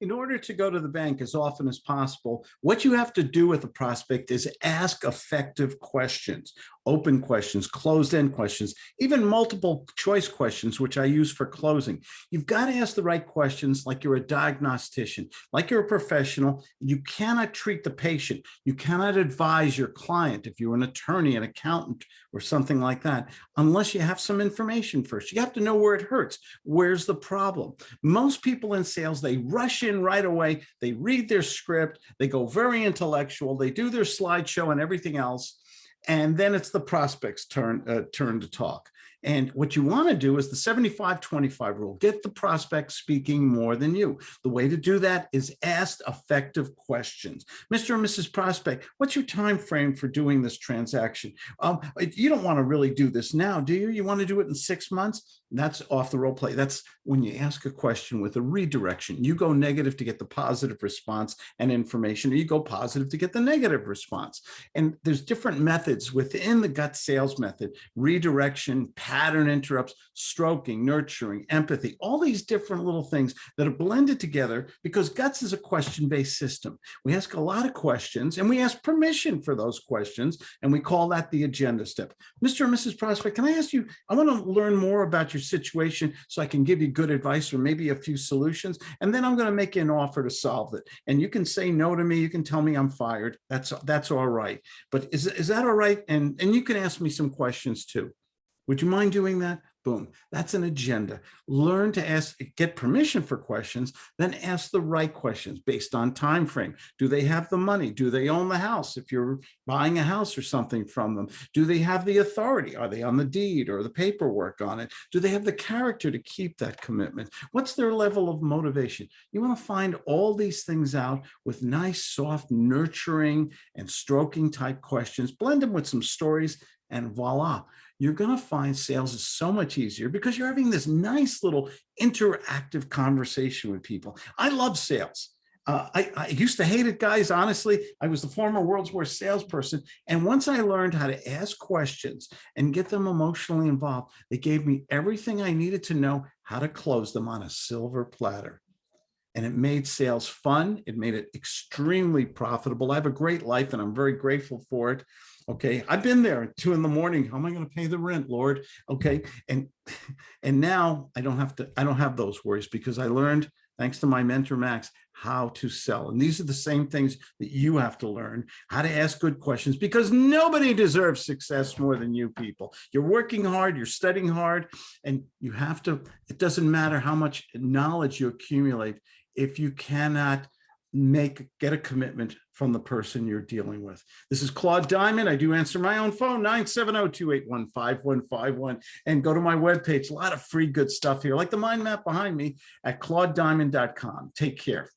in order to go to the bank as often as possible, what you have to do with a prospect is ask effective questions, open questions, closed-end questions, even multiple choice questions, which I use for closing. You've got to ask the right questions like you're a diagnostician, like you're a professional. You cannot treat the patient. You cannot advise your client if you're an attorney, an accountant, or something like that, unless you have some information first. You have to know where it hurts. Where's the problem? Most people in sales, they rush in right away. They read their script. They go very intellectual. They do their slideshow and everything else. And then it's the prospect's turn, uh, turn to talk. And what you want to do is the 75-25 rule, get the prospect speaking more than you. The way to do that is ask effective questions. Mr. and Mrs. Prospect, what's your time frame for doing this transaction? Um, you don't want to really do this now, do you? You want to do it in six months? That's off the role play. That's when you ask a question with a redirection. You go negative to get the positive response and information, or you go positive to get the negative response. And there's different methods within the guts sales method, redirection, pattern interrupts, stroking, nurturing, empathy, all these different little things that are blended together because guts is a question-based system. We ask a lot of questions and we ask permission for those questions, and we call that the agenda step. Mr. and Mrs. Prospect, can I ask you, I want to learn more about your situation so I can give you good advice or maybe a few solutions, and then I'm going to make you an offer to solve it. And you can say no to me, you can tell me I'm fired. That's that's all right. But is, is that all right? And, and you can ask me some questions too. Would you mind doing that? Boom. That's an agenda. Learn to ask, get permission for questions, then ask the right questions based on time frame. Do they have the money? Do they own the house? If you're buying a house or something from them, do they have the authority? Are they on the deed or the paperwork on it? Do they have the character to keep that commitment? What's their level of motivation? You want to find all these things out with nice, soft, nurturing and stroking type questions, blend them with some stories and voila, you're going to find sales is so much easier because you're having this nice little interactive conversation with people. I love sales. Uh, I, I, used to hate it, guys. Honestly, I was the former world's worst salesperson. And once I learned how to ask questions and get them emotionally involved, they gave me everything I needed to know how to close them on a silver platter. And it made sales fun. It made it extremely profitable. I have a great life and I'm very grateful for it. Okay, I've been there at two in the morning. How am I going to pay the rent, Lord? Okay, and and now I don't have to. I don't have those worries because I learned, thanks to my mentor Max, how to sell. And these are the same things that you have to learn: how to ask good questions because nobody deserves success more than you people. You're working hard, you're studying hard, and you have to. It doesn't matter how much knowledge you accumulate if you cannot make get a commitment from the person you're dealing with. This is Claude Diamond. I do answer my own phone, 970-281-5151. And go to my webpage. A lot of free good stuff here, like the mind map behind me at claudediamond.com. Take care.